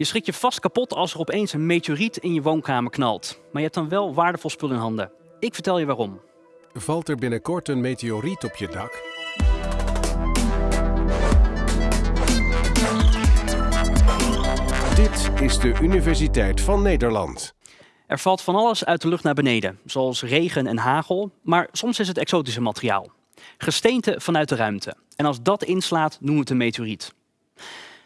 Je schrikt je vast kapot als er opeens een meteoriet in je woonkamer knalt. Maar je hebt dan wel waardevol spul in handen. Ik vertel je waarom. Valt er binnenkort een meteoriet op je dak? Dit is de Universiteit van Nederland. Er valt van alles uit de lucht naar beneden, zoals regen en hagel, maar soms is het exotische materiaal. Gesteente vanuit de ruimte. En als dat inslaat, noemen we het een meteoriet.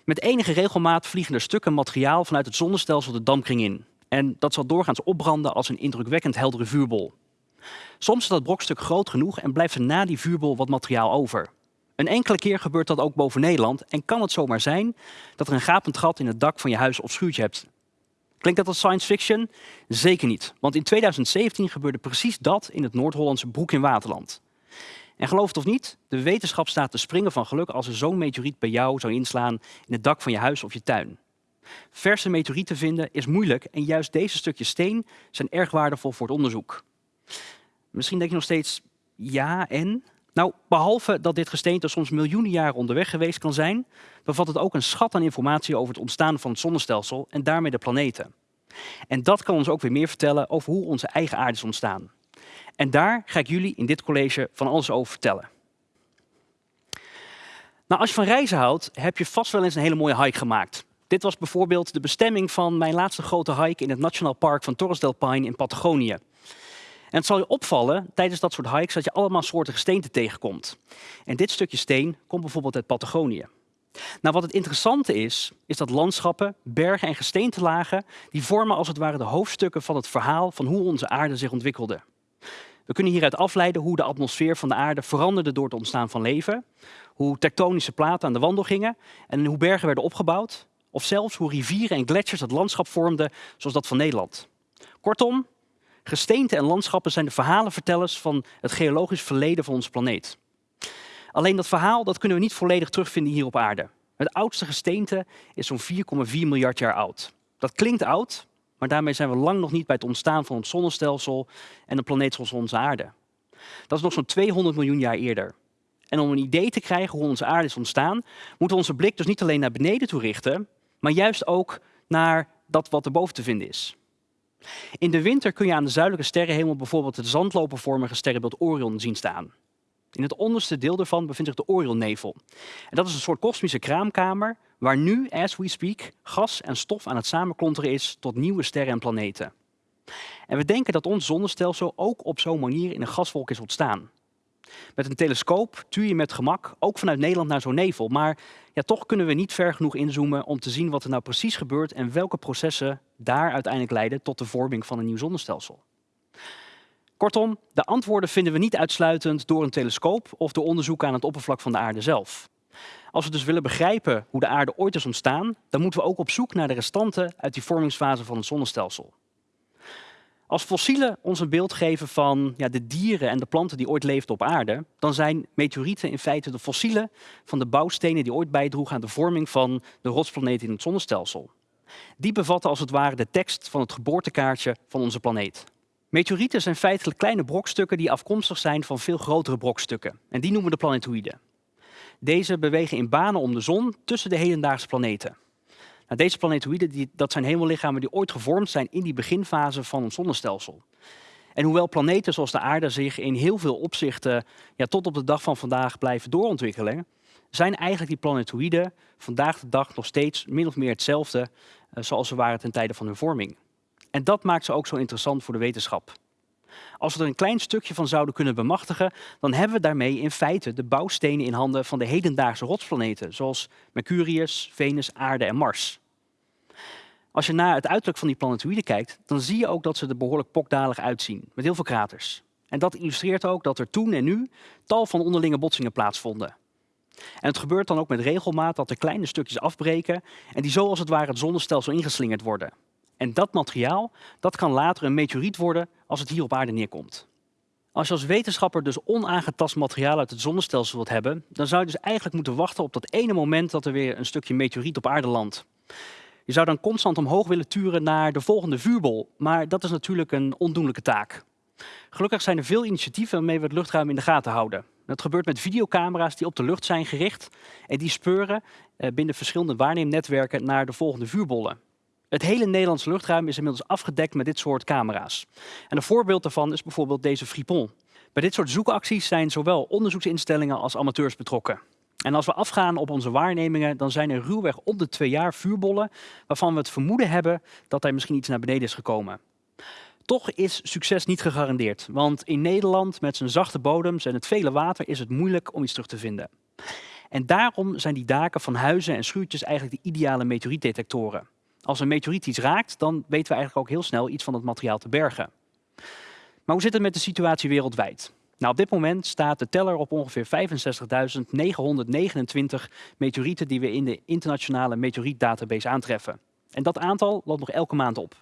Met enige regelmaat vliegen er stukken materiaal vanuit het zonnestelsel de dampkring in. En dat zal doorgaans opbranden als een indrukwekkend heldere vuurbol. Soms is dat brokstuk groot genoeg en blijft er na die vuurbol wat materiaal over. Een enkele keer gebeurt dat ook boven Nederland en kan het zomaar zijn dat er een gapend gat in het dak van je huis of schuurtje hebt. Klinkt dat als science fiction? Zeker niet, want in 2017 gebeurde precies dat in het Noord-Hollandse Broek in Waterland. En geloof het of niet, de wetenschap staat te springen van geluk als er zo'n meteoriet bij jou zou inslaan in het dak van je huis of je tuin. Verse meteorieten vinden is moeilijk en juist deze stukjes steen zijn erg waardevol voor het onderzoek. Misschien denk je nog steeds, ja en? Nou, behalve dat dit gesteente soms miljoenen jaren onderweg geweest kan zijn, bevat het ook een schat aan informatie over het ontstaan van het zonnestelsel en daarmee de planeten. En dat kan ons ook weer meer vertellen over hoe onze eigen aarde is ontstaan. En daar ga ik jullie in dit college van alles over vertellen. Nou, als je van reizen houdt, heb je vast wel eens een hele mooie hike gemaakt. Dit was bijvoorbeeld de bestemming van mijn laatste grote hike in het Nationaal Park van Torres del Paine in Patagonië. En het zal je opvallen tijdens dat soort hikes dat je allemaal soorten gesteenten tegenkomt. En dit stukje steen komt bijvoorbeeld uit Patagonië. Nou, wat het interessante is, is dat landschappen, bergen en gesteentelagen, die vormen als het ware de hoofdstukken van het verhaal van hoe onze aarde zich ontwikkelde. We kunnen hieruit afleiden hoe de atmosfeer van de aarde veranderde door het ontstaan van leven, hoe tektonische platen aan de wandel gingen en hoe bergen werden opgebouwd, of zelfs hoe rivieren en gletsjers het landschap vormden zoals dat van Nederland. Kortom, gesteenten en landschappen zijn de verhalenvertellers van het geologisch verleden van onze planeet. Alleen dat verhaal dat kunnen we niet volledig terugvinden hier op aarde. Het oudste gesteente is zo'n 4,4 miljard jaar oud. Dat klinkt oud, maar daarmee zijn we lang nog niet bij het ontstaan van het zonnestelsel en een planeet zoals onze aarde. Dat is nog zo'n 200 miljoen jaar eerder. En om een idee te krijgen hoe onze aarde is ontstaan, moeten we onze blik dus niet alleen naar beneden toe richten, maar juist ook naar dat wat erboven te vinden is. In de winter kun je aan de zuidelijke sterrenhemel bijvoorbeeld het zandlopervormige sterrenbeeld Orion zien staan. In het onderste deel daarvan bevindt zich de Orionnevel. En dat is een soort kosmische kraamkamer waar nu, as we speak, gas en stof aan het samenklonteren is tot nieuwe sterren en planeten. En we denken dat ons zonnestelsel ook op zo'n manier in een gaswolk is ontstaan. Met een telescoop tuur je met gemak ook vanuit Nederland naar zo'n nevel, maar ja, toch kunnen we niet ver genoeg inzoomen om te zien wat er nou precies gebeurt en welke processen daar uiteindelijk leiden tot de vorming van een nieuw zonnestelsel. Kortom, de antwoorden vinden we niet uitsluitend door een telescoop of door onderzoek aan het oppervlak van de aarde zelf. Als we dus willen begrijpen hoe de aarde ooit is ontstaan, dan moeten we ook op zoek naar de restanten uit die vormingsfase van het zonnestelsel. Als fossielen ons een beeld geven van ja, de dieren en de planten die ooit leefden op aarde, dan zijn meteorieten in feite de fossielen van de bouwstenen die ooit bijdroegen aan de vorming van de rotsplaneten in het zonnestelsel. Die bevatten als het ware de tekst van het geboortekaartje van onze planeet. Meteorieten zijn feitelijk kleine brokstukken die afkomstig zijn van veel grotere brokstukken. En die noemen we de planetoïden. Deze bewegen in banen om de zon tussen de hedendaagse planeten. Nou, deze planetoïden die, dat zijn hemellichamen die ooit gevormd zijn in die beginfase van ons zonnestelsel. En hoewel planeten zoals de aarde zich in heel veel opzichten ja, tot op de dag van vandaag blijven doorontwikkelen, zijn eigenlijk die planetoïden vandaag de dag nog steeds min of meer hetzelfde uh, zoals ze waren ten tijde van hun vorming. En dat maakt ze ook zo interessant voor de wetenschap. Als we er een klein stukje van zouden kunnen bemachtigen, dan hebben we daarmee in feite de bouwstenen in handen van de hedendaagse rotsplaneten, zoals Mercurius, Venus, Aarde en Mars. Als je naar het uiterlijk van die planetoïden kijkt, dan zie je ook dat ze er behoorlijk pokdalig uitzien, met heel veel kraters. En dat illustreert ook dat er toen en nu tal van onderlinge botsingen plaatsvonden. En het gebeurt dan ook met regelmaat dat er kleine stukjes afbreken en die zo als het ware het zonnestelsel ingeslingerd worden. En dat materiaal, dat kan later een meteoriet worden als het hier op aarde neerkomt. Als je als wetenschapper dus onaangetast materiaal uit het zonnestelsel wilt hebben, dan zou je dus eigenlijk moeten wachten op dat ene moment dat er weer een stukje meteoriet op aarde landt. Je zou dan constant omhoog willen turen naar de volgende vuurbol, maar dat is natuurlijk een ondoenlijke taak. Gelukkig zijn er veel initiatieven waarmee we het luchtruim in de gaten houden. Dat gebeurt met videocamera's die op de lucht zijn gericht en die speuren eh, binnen verschillende waarneemnetwerken naar de volgende vuurbollen. Het hele Nederlandse luchtruim is inmiddels afgedekt met dit soort camera's. En een voorbeeld daarvan is bijvoorbeeld deze Fripon. Bij dit soort zoekacties zijn zowel onderzoeksinstellingen als amateurs betrokken. En als we afgaan op onze waarnemingen, dan zijn er ruwweg om de twee jaar vuurbollen waarvan we het vermoeden hebben dat er misschien iets naar beneden is gekomen. Toch is succes niet gegarandeerd, want in Nederland met zijn zachte bodems en het vele water is het moeilijk om iets terug te vinden. En daarom zijn die daken van huizen en schuurtjes eigenlijk de ideale meteorietdetectoren. Als een meteoriet iets raakt, dan weten we eigenlijk ook heel snel iets van het materiaal te bergen. Maar hoe zit het met de situatie wereldwijd? Nou, op dit moment staat de teller op ongeveer 65.929 meteorieten die we in de internationale meteorietdatabase aantreffen. En dat aantal loopt nog elke maand op.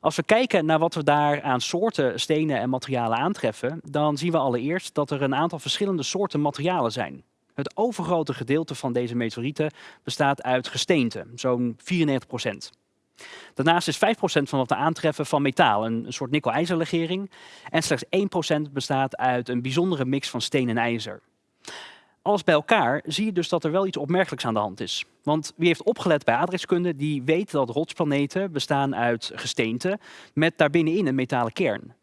Als we kijken naar wat we daar aan soorten stenen en materialen aantreffen, dan zien we allereerst dat er een aantal verschillende soorten materialen zijn. Het overgrote gedeelte van deze meteorieten bestaat uit gesteente, zo'n 94 procent. Daarnaast is 5% van wat we aantreffen van metaal, een, soort nikkel-ijzerlegering. En slechts 1% bestaat uit een bijzondere mix van steen en ijzer. Alles bij elkaar zie je dus dat er wel iets opmerkelijks aan de hand is. Want wie heeft opgelet bij aardrijkskunde, die weet dat rotsplaneten bestaan uit gesteente met daarbinnenin een metalen kern.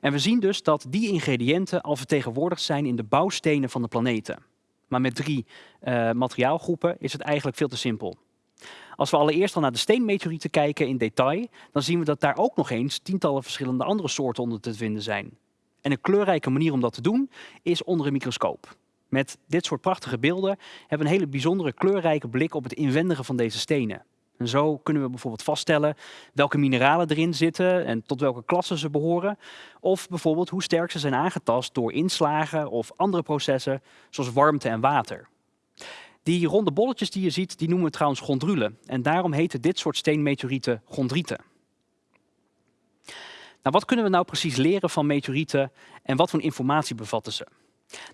En we zien dus dat die ingrediënten al vertegenwoordigd zijn in de bouwstenen van de planeten. Maar met drie uh, materiaalgroepen is het eigenlijk veel te simpel. Als we allereerst al naar de steenmeteorieten kijken in detail, dan zien we dat daar ook nog eens tientallen verschillende andere soorten onder te vinden zijn. En een kleurrijke manier om dat te doen is onder een microscoop. Met dit soort prachtige beelden hebben we een hele bijzondere kleurrijke blik op het inwendige van deze stenen. En zo kunnen we bijvoorbeeld vaststellen welke mineralen erin zitten en tot welke klassen ze behoren. Of bijvoorbeeld hoe sterk ze zijn aangetast door inslagen of andere processen zoals warmte en water. Die ronde bolletjes die je ziet, die noemen we trouwens chondrulen. En daarom heten dit soort steenmeteorieten chondrieten. Nou, wat kunnen we nou precies leren van meteorieten en wat voor informatie bevatten ze?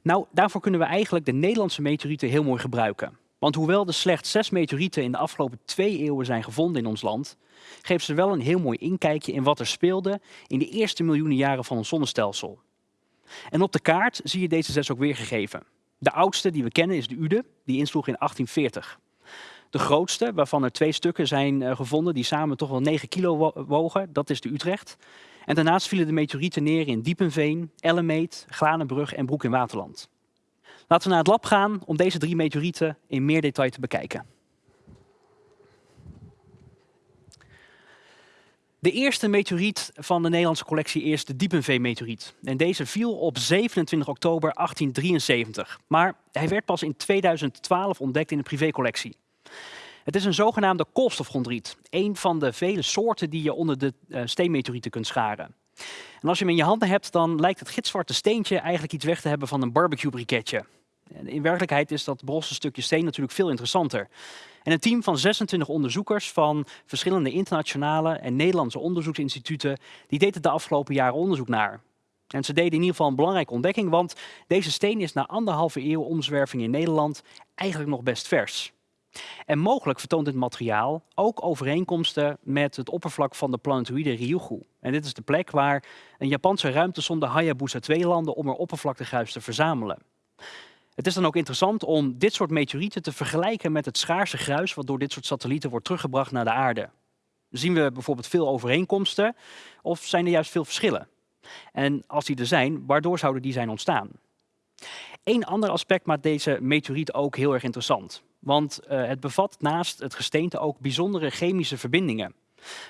Nou, daarvoor kunnen we eigenlijk de Nederlandse meteorieten heel mooi gebruiken. Want hoewel er slechts zes meteorieten in de afgelopen twee eeuwen zijn gevonden in ons land, geven ze wel een heel mooi inkijkje in wat er speelde in de eerste miljoenen jaren van ons zonnestelsel. En op de kaart zie je deze zes ook weergegeven. De oudste die we kennen is de Ude, die insloeg in 1840. De grootste, waarvan er twee stukken zijn uh, gevonden die samen toch wel 9 kilo wogen, dat is de Utrecht. En daarnaast vielen de meteorieten neer in Diepenveen, Ellemeet, Glanenbrug en Broek in Waterland. Laten we naar het lab gaan om deze drie meteorieten in meer detail te bekijken. De eerste meteoriet van de Nederlandse collectie is de Diepenveen-meteoriet. En deze viel op 27 oktober 1873. Maar hij werd pas in 2012 ontdekt in de privécollectie. Het is een zogenaamde koolstofchondriet. Een van de vele soorten die je onder de uh, steenmeteorieten kunt scharen. En als je hem in je handen hebt, dan lijkt het gitzwarte steentje eigenlijk iets weg te hebben van een barbecue briketje. In werkelijkheid is dat brosse stukje steen natuurlijk veel interessanter. En een team van 26 onderzoekers van verschillende internationale en Nederlandse onderzoeksinstituten, die deed de afgelopen jaren onderzoek naar. En ze deden in ieder geval een belangrijke ontdekking, want deze steen is na anderhalve eeuw omzwerving in Nederland eigenlijk nog best vers. En mogelijk vertoont dit materiaal ook overeenkomsten met het oppervlak van de planetoïde Ryugu. En dit is de plek waar een Japanse ruimtesonde Hayabusa 2 landde om er oppervlaktegruis te verzamelen. Het is dan ook interessant om dit soort meteorieten te vergelijken met het schaarse gruis wat door dit soort satellieten wordt teruggebracht naar de aarde. Zien we bijvoorbeeld veel overeenkomsten of zijn er juist veel verschillen? En als die er zijn, waardoor zouden die zijn ontstaan? Een ander aspect maakt deze meteoriet ook heel erg interessant. Want uh, het bevat naast het gesteente ook bijzondere chemische verbindingen.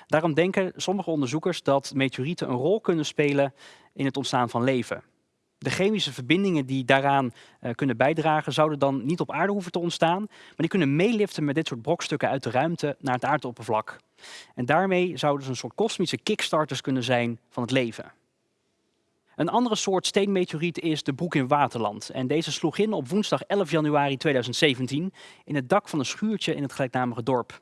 Daarom denken sommige onderzoekers dat meteorieten een rol kunnen spelen in het ontstaan van leven. De chemische verbindingen die daaraan uh, kunnen bijdragen, zouden dan niet op aarde hoeven te ontstaan, maar die kunnen meeliften met dit soort brokstukken uit de ruimte naar het aardoppervlak. En daarmee zouden ze een soort kosmische kickstarters kunnen zijn van het leven. Een andere soort steenmeteoriet is de Broek in Waterland. En deze sloeg in op woensdag 11 januari 2017 in het dak van een schuurtje in het gelijknamige dorp.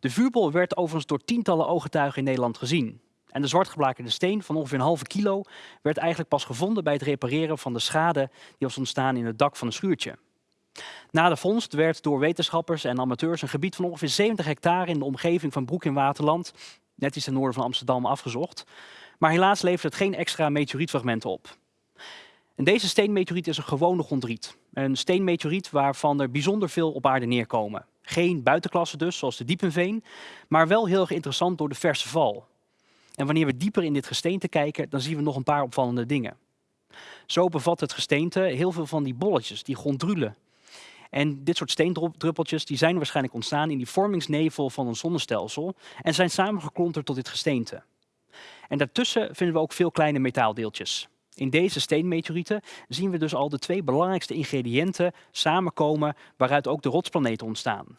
De vuurbol werd overigens door tientallen ooggetuigen in Nederland gezien. En de zwartgeblakerde steen van ongeveer een halve kilo werd eigenlijk pas gevonden bij het repareren van de schade die was ontstaan in het dak van een schuurtje. Na de vondst werd door wetenschappers en amateurs een gebied van ongeveer 70 hectare in de omgeving van Broek in Waterland, net iets ten noorden van Amsterdam, afgezocht. Maar helaas levert het geen extra meteorietfragmenten op. En deze steenmeteoriet is een gewone chondriet. Een steenmeteoriet waarvan er bijzonder veel op aarde neerkomen. Geen buitenklasse dus, zoals de Diepenveen, maar wel heel erg interessant door de verse val. En wanneer we dieper in dit gesteente kijken, dan zien we nog een paar opvallende dingen. Zo bevat het gesteente heel veel van die bolletjes, die gondrulen. En dit soort steendruppeltjes die zijn waarschijnlijk ontstaan in die vormingsnevel van een zonnestelsel en zijn samengeklonterd tot dit gesteente. En daartussen vinden we ook veel kleine metaaldeeltjes. In deze steenmeteorieten zien we dus al de twee belangrijkste ingrediënten samenkomen waaruit ook de rotsplaneten ontstaan.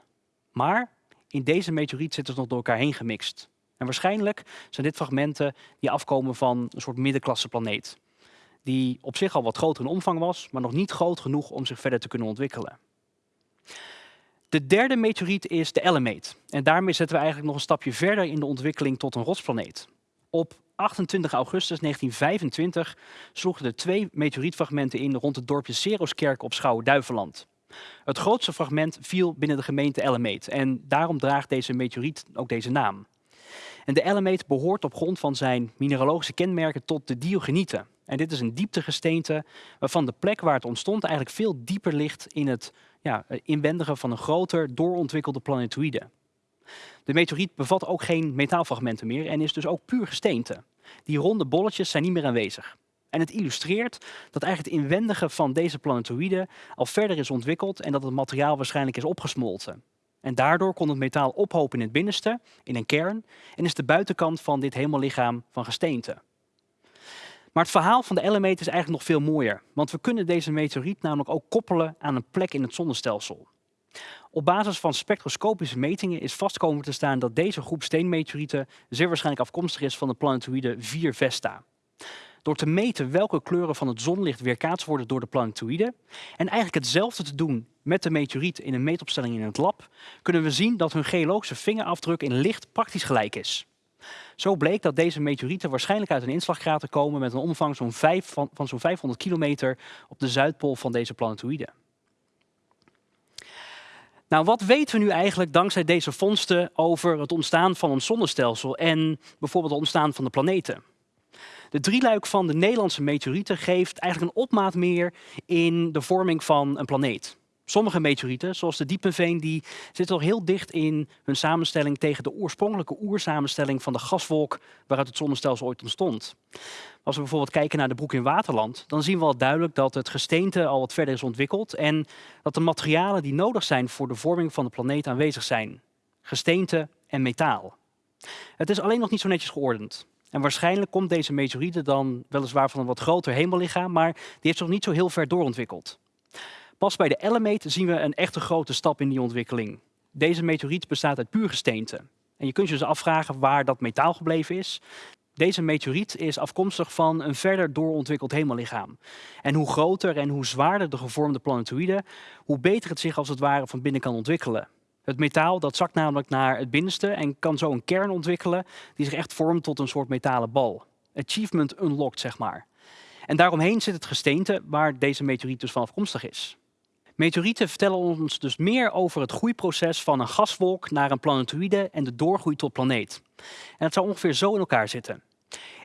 Maar in deze meteoriet zitten ze nog door elkaar heen gemixt. En waarschijnlijk zijn dit fragmenten die afkomen van een soort middenklasse planeet. Die op zich al wat groter in omvang was, maar nog niet groot genoeg om zich verder te kunnen ontwikkelen. De derde meteoriet is de Elemate. En daarmee zetten we eigenlijk nog een stapje verder in de ontwikkeling tot een rotsplaneet. Op 28 augustus 1925 sloegen er twee meteorietfragmenten in rond het dorpje Seroskerk op Schouwen-Duiveland. Het grootste fragment viel binnen de gemeente Elemate en daarom draagt deze meteoriet ook deze naam. En de Elemate behoort op grond van zijn mineralogische kenmerken tot de diogenieten. En dit is een dieptegesteente waarvan de plek waar het ontstond eigenlijk veel dieper ligt in het ja, inwendige van een groter, doorontwikkelde planetoïde. De meteoriet bevat ook geen metaalfragmenten meer en is dus ook puur gesteente. Die ronde bolletjes zijn niet meer aanwezig. En het illustreert dat eigenlijk het inwendige van deze planetoïde al verder is ontwikkeld en dat het materiaal waarschijnlijk is opgesmolten. En daardoor kon het metaal ophopen in het binnenste, in een kern, en is de buitenkant van dit hemellichaam van gesteente. Maar het verhaal van de Elemate is eigenlijk nog veel mooier, want we kunnen deze meteoriet namelijk ook koppelen aan een plek in het zonnestelsel. Op basis van spectroscopische metingen is vastkomen te staan dat deze groep steenmeteorieten zeer waarschijnlijk afkomstig is van de planetoïde 4 Vesta. Door te meten welke kleuren van het zonlicht weerkaatst worden door de planetoïde en eigenlijk hetzelfde te doen met de meteoriet in een meetopstelling in het lab, kunnen we zien dat hun geologische vingerafdruk in licht praktisch gelijk is. Zo bleek dat deze meteorieten waarschijnlijk uit een inslagkrater komen met een omvang van zo'n 500 kilometer op de zuidpool van deze planetoïde. Nou, wat weten we nu eigenlijk dankzij deze vondsten over het ontstaan van een zonnestelsel en bijvoorbeeld het ontstaan van de planeten? De drieluik van de Nederlandse meteorieten geeft eigenlijk een opmaat meer in de vorming van een planeet. Sommige meteorieten, zoals de Diepenveen, die zitten al heel dicht in hun samenstelling tegen de oorspronkelijke oersamenstelling van de gaswolk waaruit het zonnestelsel ooit ontstond. Als we bijvoorbeeld kijken naar de broek in Waterland, dan zien we al duidelijk dat het gesteente al wat verder is ontwikkeld en dat de materialen die nodig zijn voor de vorming van de planeet aanwezig zijn. Gesteente en metaal. Het is alleen nog niet zo netjes geordend. En waarschijnlijk komt deze meteorieten dan weliswaar van een wat groter hemellichaam, maar die heeft zich nog niet zo heel ver doorontwikkeld. Pas bij de Elemate zien we een echte grote stap in die ontwikkeling. Deze meteoriet bestaat uit puur gesteente. En je kunt je dus afvragen waar dat metaal gebleven is. Deze meteoriet is afkomstig van een verder doorontwikkeld hemellichaam. En hoe groter en hoe zwaarder de gevormde planetoïde, hoe beter het zich als het ware van binnen kan ontwikkelen. Het metaal dat zakt namelijk naar het binnenste en kan zo een kern ontwikkelen die zich echt vormt tot een soort metalen bal. Achievement unlocked, zeg maar. En daaromheen zit het gesteente waar deze meteoriet dus van afkomstig is. Meteorieten vertellen ons dus meer over het groeiproces van een gaswolk naar een planetoïde en de doorgroei tot planeet. En het zou ongeveer zo in elkaar zitten.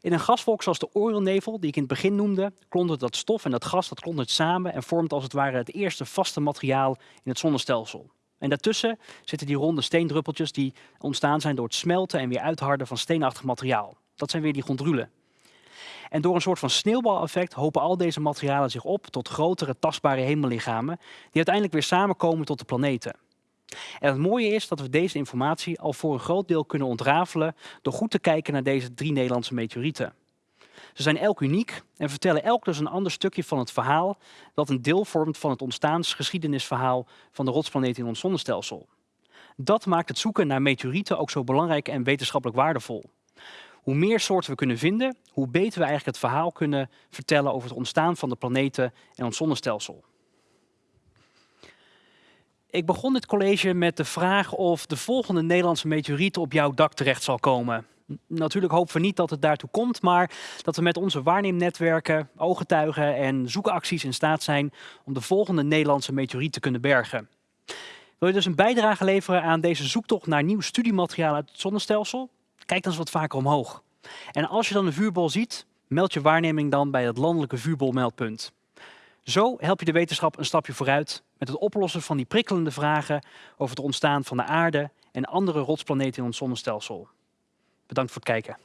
In een gaswolk zoals de Orionnevel, die ik in het begin noemde, klontert dat stof en dat gas dat klontert samen en vormt als het ware het eerste vaste materiaal in het zonnestelsel. En daartussen zitten die ronde steendruppeltjes die ontstaan zijn door het smelten en weer uitharden van steenachtig materiaal. Dat zijn weer die gondrulen. En door een soort van sneeuwbaleffect hopen al deze materialen zich op tot grotere tastbare hemellichamen, die uiteindelijk weer samenkomen tot de planeten. En het mooie is dat we deze informatie al voor een groot deel kunnen ontrafelen door goed te kijken naar deze drie Nederlandse meteorieten. Ze zijn elk uniek en vertellen elk dus een ander stukje van het verhaal dat een deel vormt van het ontstaansgeschiedenisverhaal van de rotsplaneet in ons zonnestelsel. Dat maakt het zoeken naar meteorieten ook zo belangrijk en wetenschappelijk waardevol. Hoe meer soorten we kunnen vinden, hoe beter we eigenlijk het verhaal kunnen vertellen over het ontstaan van de planeten en ons zonnestelsel. Ik begon dit college met de vraag of de volgende Nederlandse meteoriet op jouw dak terecht zal komen. Natuurlijk hopen we niet dat het daartoe komt, maar dat we met onze waarneemnetwerken, ooggetuigen en zoekacties in staat zijn om de volgende Nederlandse meteoriet te kunnen bergen. Wil je dus een bijdrage leveren aan deze zoektocht naar nieuw studiemateriaal uit het zonnestelsel? Kijk dan eens wat vaker omhoog. En als je dan een vuurbol ziet, meld je waarneming dan bij het landelijke vuurbolmeldpunt. Zo help je de wetenschap een stapje vooruit met het oplossen van die prikkelende vragen over het ontstaan van de aarde en andere rotsplaneten in ons zonnestelsel. Bedankt voor het kijken.